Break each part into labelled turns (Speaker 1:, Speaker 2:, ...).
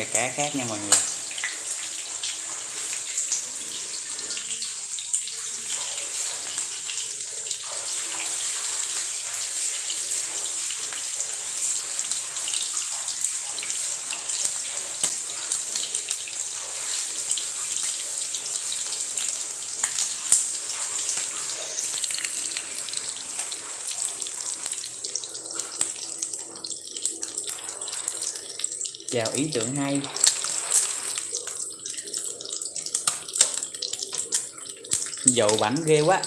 Speaker 1: này cá khác nha mọi người. Vào ý tưởng hay. Dầu bánh ghê quá.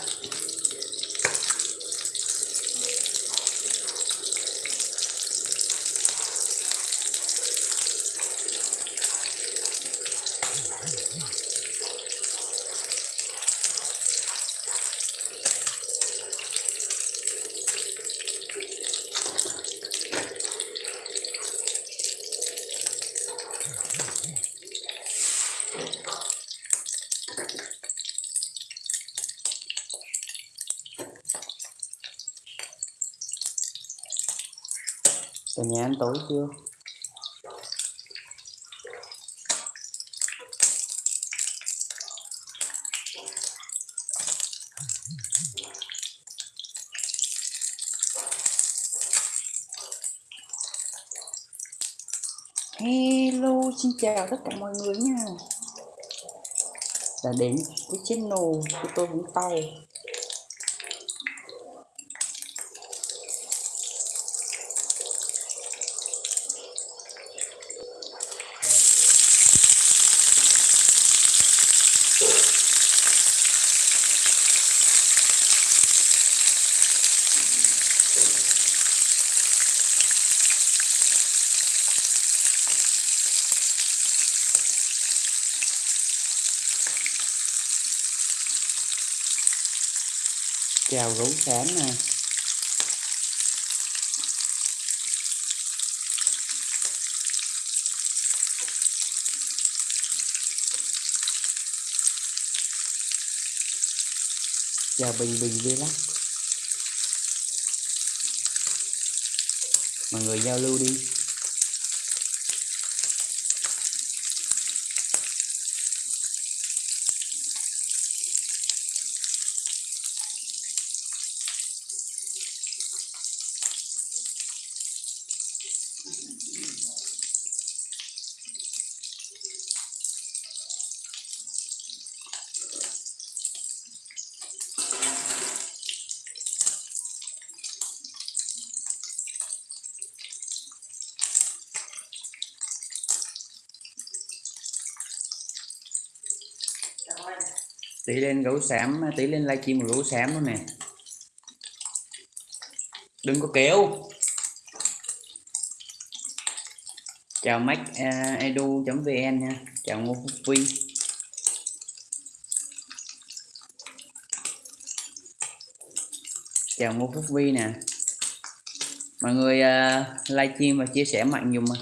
Speaker 1: Cả nhà ăn tối chưa? Hello, xin chào tất cả mọi người nha. Đã đến với channel của tôi Vũng Tàu. Chào gấu xám nè. Chào bình bình vlog. Mọi người giao lưu đi. Tỷ lên gấu xám tỷ lên livestream của gấu xám luôn nè. Đừng có kéo. Chào mac à, uh, edu vn nha. Chào ngô phúc vi chào ngô phúc vi nè. Mọi người à, uh, livestream và chia sẻ mạnh dùm mà.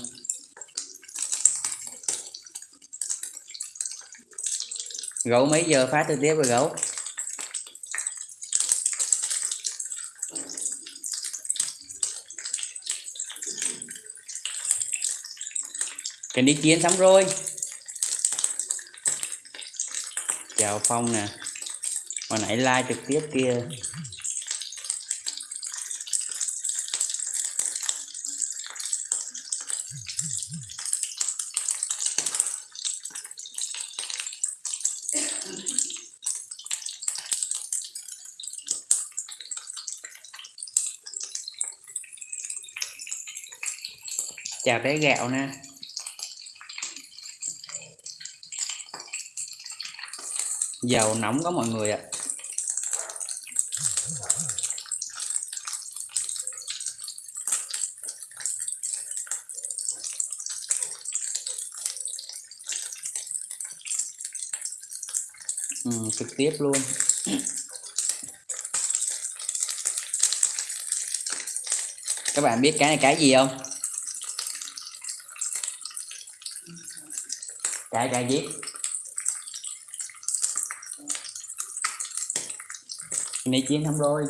Speaker 1: Gấu mấy giờ phát trực tiếp rồi gấu? Cần đi chiến xong rồi chào phong nè. Hồi nãy like trực tiếp kia. Chào bé gạo nè. Dầu nóng có mọi người ạ. Ừ, trực tiếp luôn. Các bạn biết cái này cái gì không? Chạy cái viết này chiến không rồi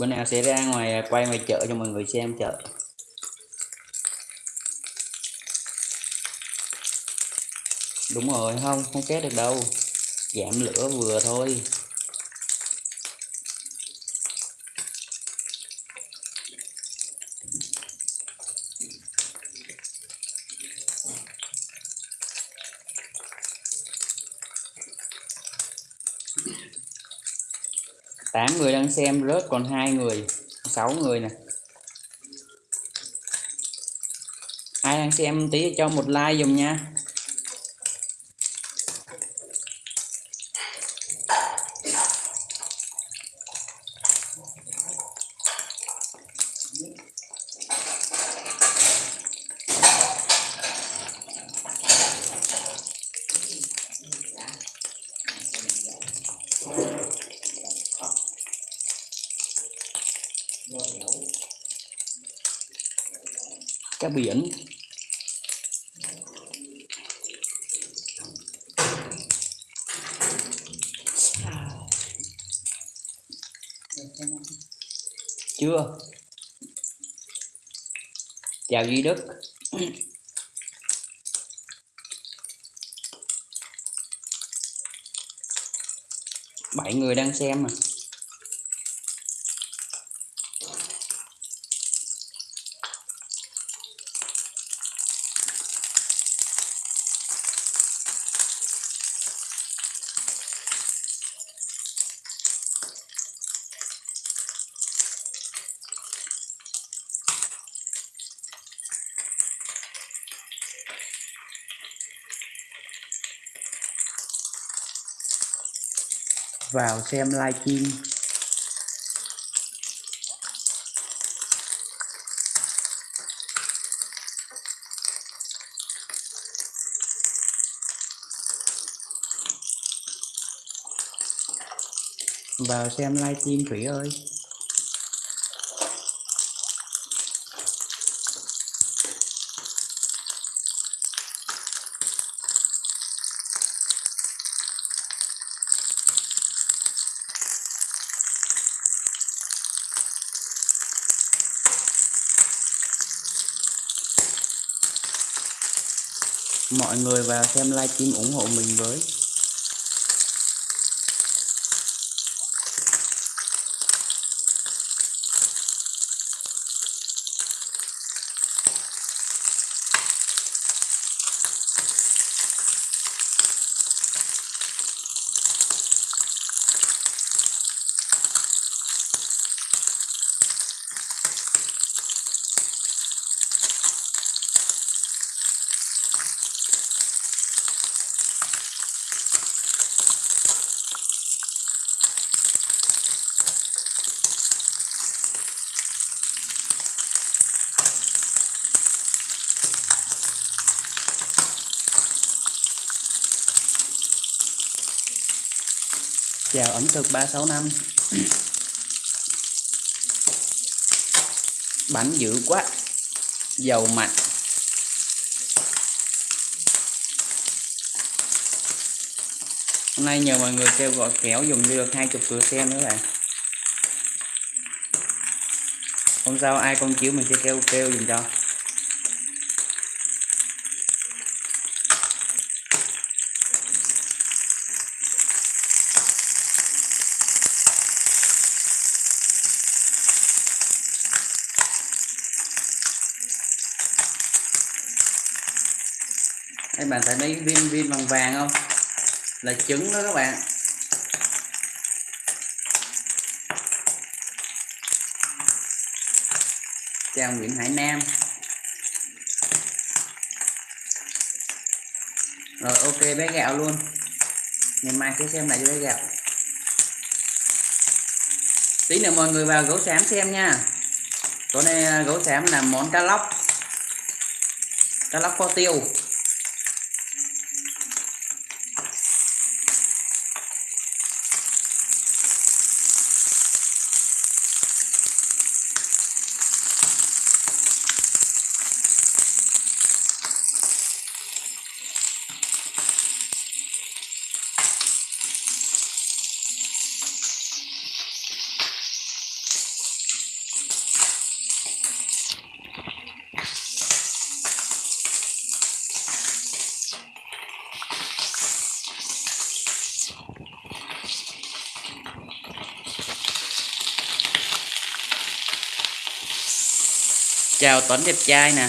Speaker 1: bữa nào sẽ ra ngoài à, quay ngoài chợ cho mọi người xem chợ. Đúng rồi, không không kết được đâu. Giảm lửa vừa thôi. Tám người đang xem rớt còn hai người, sáu người nè. Ai đang xem tí cho một like dùm nha. Cá biển. Chưa? Chào duy đức. Bảy người đang xem mà. Vào xem livestream vào xem livestream thủy ơi. Mọi người vào xem livestream ủng hộ mình với. Chào ẩm thực 365 bánh dữ quá. Dầu mặn. Hôm nay nhờ mọi người kêu gọi kéo dùng được hai chục lượt xem nữa bạn. Hôm sau ai con chiếu mình sẽ kêu kêu dùng cho. Các bạn thấy mấy viên viên vàng vàng không? Là trứng đó các bạn. Chào Nguyễn Hải Nam. Rồi, ok, bé gạo luôn. Ngày mai sẽ xem lại cho bé gạo. Tí nữa mọi người vào gấu xám xem nha. Tối nay gấu xám làm món cá lóc. Cá lóc kho tiêu. Chào Tuấn đẹp trai nè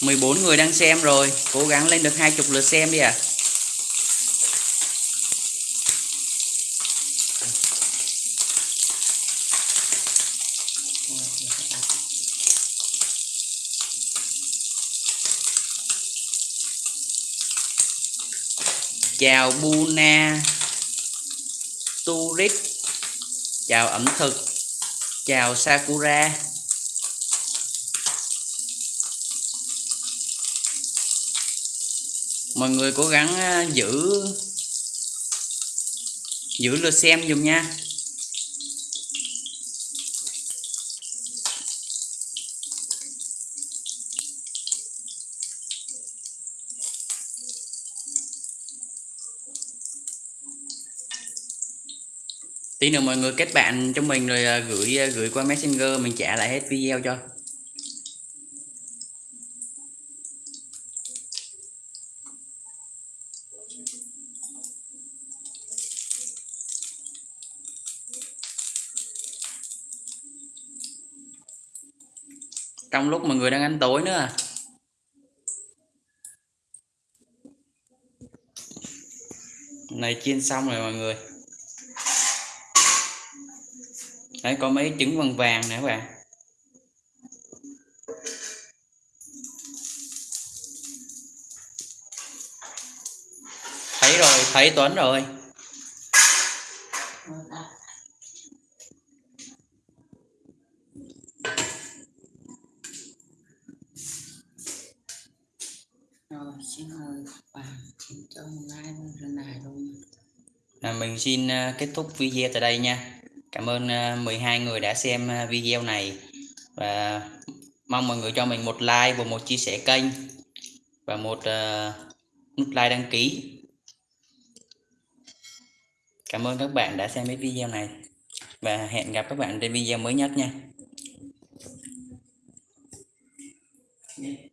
Speaker 1: mười bốn người đang xem rồi, cố gắng lên được hai chục lượt xem đi ạ à. Chào Buna Tourist chào ẩm thực. Chào Sakura. Mọi người cố gắng ờ, giữ giữ lượt xem dùm nha. Tí nữa mọi người kết bạn cho mình rồi à, gửi à, gửi qua messenger, mình trả lại hết video cho. Trong lúc mọi người đang ăn tối nữa à? Này chiên xong rồi mọi người. Đấy có mấy trứng vàng vàng nè các bạn. Thấy rồi thấy Tuấn rồi. Rồi xin mời bạn xin cho like này luôn. Là mình xin ờ, kết thúc video tại đây nha Cảm ơn à, 12 người đã xem à, video này và mong mọi người cho mình một like và một chia sẻ kênh và một à, nút like đăng ký. Cảm ơn các bạn đã xem cái video này và hẹn gặp các bạn trên video mới nhất nha. Yeah.